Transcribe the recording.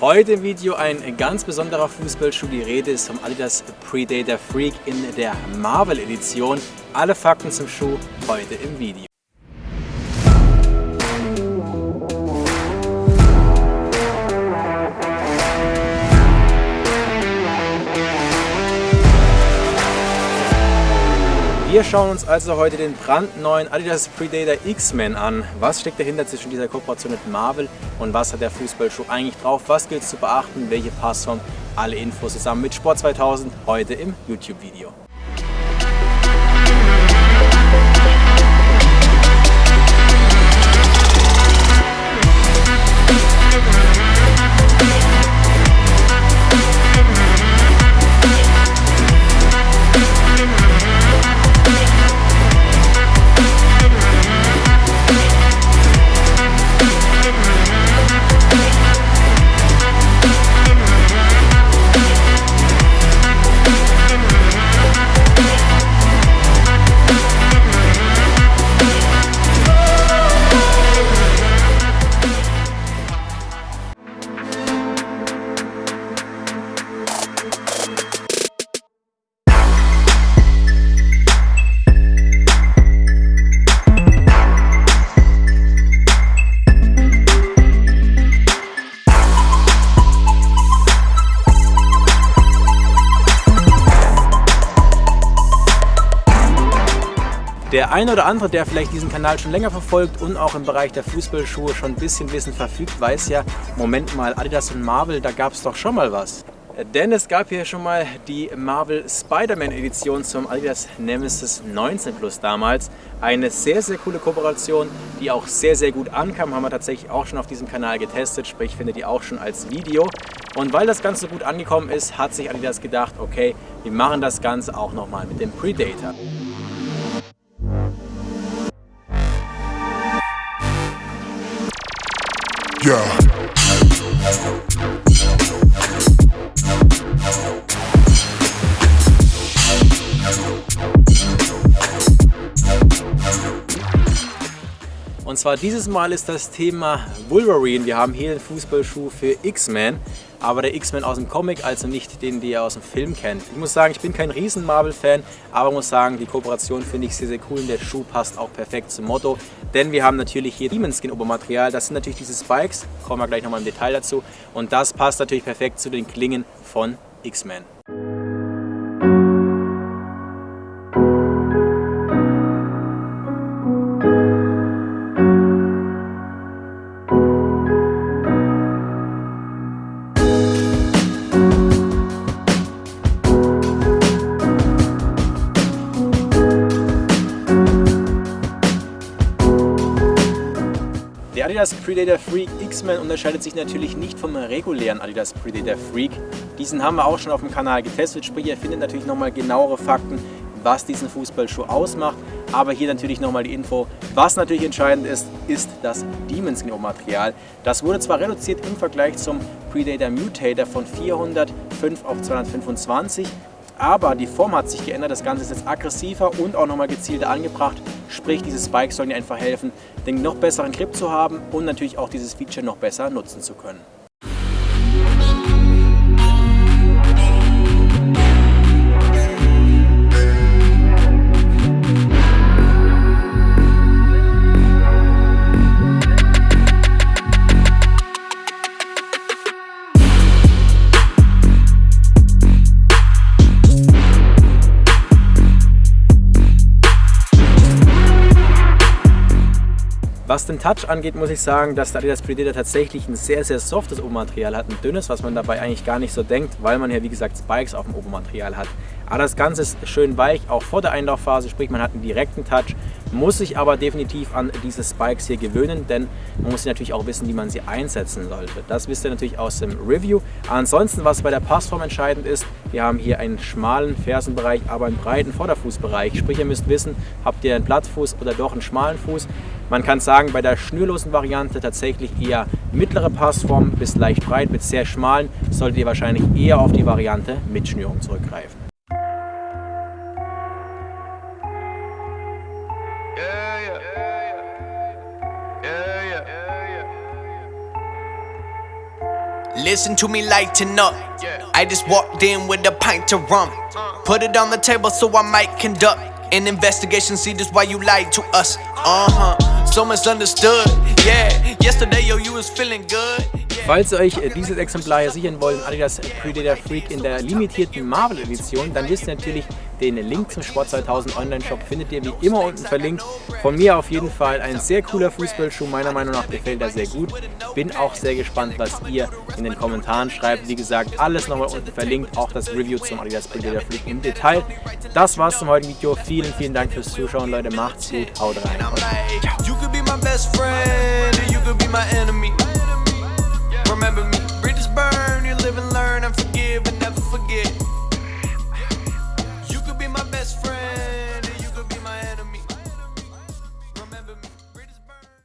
Heute im Video ein ganz besonderer Fußballschuh. Die Rede ist vom Adidas Predator Freak in der Marvel Edition. Alle Fakten zum Schuh heute im Video. Wir schauen uns also heute den brandneuen Adidas Predator X-Men an. Was steckt dahinter zwischen dieser Kooperation mit Marvel und was hat der Fußballschuh eigentlich drauf? Was gilt es zu beachten? Welche Passform? Alle Infos zusammen mit Sport 2000 heute im YouTube-Video. Der eine oder andere, der vielleicht diesen Kanal schon länger verfolgt und auch im Bereich der Fußballschuhe schon ein bisschen Wissen verfügt, weiß ja, Moment mal, Adidas und Marvel, da gab es doch schon mal was. Denn es gab hier schon mal die Marvel Spider-Man Edition zum Adidas Nemesis 19 Plus damals. Eine sehr, sehr coole Kooperation, die auch sehr, sehr gut ankam. Haben wir tatsächlich auch schon auf diesem Kanal getestet, sprich findet ihr auch schon als Video. Und weil das Ganze gut angekommen ist, hat sich Adidas gedacht, okay, wir machen das Ganze auch nochmal mit dem Predator. Yeah. Und zwar dieses Mal ist das Thema Wolverine. Wir haben hier den Fußballschuh für X-Men, aber der X-Men aus dem Comic, also nicht den, den ihr aus dem Film kennt. Ich muss sagen, ich bin kein riesen Marvel-Fan, aber muss sagen, die Kooperation finde ich sehr, sehr cool und der Schuh passt auch perfekt zum Motto. Denn wir haben natürlich hier Demon Skin Obermaterial, das sind natürlich diese Spikes, kommen wir gleich nochmal im Detail dazu. Und das passt natürlich perfekt zu den Klingen von X-Men. Adidas Predator Freak X-Men unterscheidet sich natürlich nicht vom regulären Adidas Predator Freak. Diesen haben wir auch schon auf dem Kanal getestet, sprich ihr findet natürlich nochmal genauere Fakten, was diesen Fußballschuh ausmacht. Aber hier natürlich nochmal die Info. Was natürlich entscheidend ist, ist das Demon Skin Material. Das wurde zwar reduziert im Vergleich zum Predator Mutator von 405 auf 225, aber die Form hat sich geändert, das Ganze ist jetzt aggressiver und auch nochmal gezielter angebracht. Sprich, diese Spikes sollen dir einfach helfen, den noch besseren Grip zu haben und natürlich auch dieses Feature noch besser nutzen zu können. Was den Touch angeht, muss ich sagen, dass der Adidas Predator tatsächlich ein sehr, sehr softes Obermaterial hat. Ein dünnes, was man dabei eigentlich gar nicht so denkt, weil man ja wie gesagt Spikes auf dem Obermaterial hat. Aber das Ganze ist schön weich, auch vor der Einlaufphase, sprich man hat einen direkten Touch, muss sich aber definitiv an diese Spikes hier gewöhnen, denn man muss natürlich auch wissen, wie man sie einsetzen sollte. Das wisst ihr natürlich aus dem Review. Ansonsten, was bei der Passform entscheidend ist, wir haben hier einen schmalen Fersenbereich, aber einen breiten Vorderfußbereich. Sprich, ihr müsst wissen, habt ihr einen Plattfuß oder doch einen schmalen Fuß. Man kann sagen, bei der schnürlosen Variante tatsächlich eher mittlere Passform bis leicht breit mit sehr schmalen, solltet ihr wahrscheinlich eher auf die Variante mit Schnürung zurückgreifen. Listen to me lighten up. I just walked in with a pint of rum. Put it on the table so I might conduct an investigation. See this why you lied to us. Uh huh. So misunderstood. Yeah. Yesterday, yo, you was feeling good. Falls ihr euch äh, dieses Exemplar sichern wollt, Adidas Predator Freak in der limitierten Marvel Edition, dann wisst ihr natürlich, den Link zum Sport 2000 Online Shop findet ihr wie immer unten verlinkt. Von mir auf jeden Fall ein sehr cooler Fußballschuh, meiner Meinung nach gefällt er sehr gut. Bin auch sehr gespannt, was ihr in den Kommentaren schreibt. Wie gesagt, alles nochmal unten verlinkt, auch das Review zum Adidas Predator Freak im Detail. Das war's zum heutigen Video. Vielen, vielen Dank fürs Zuschauen, Leute. Macht's gut, haut rein. Ciao. Remember me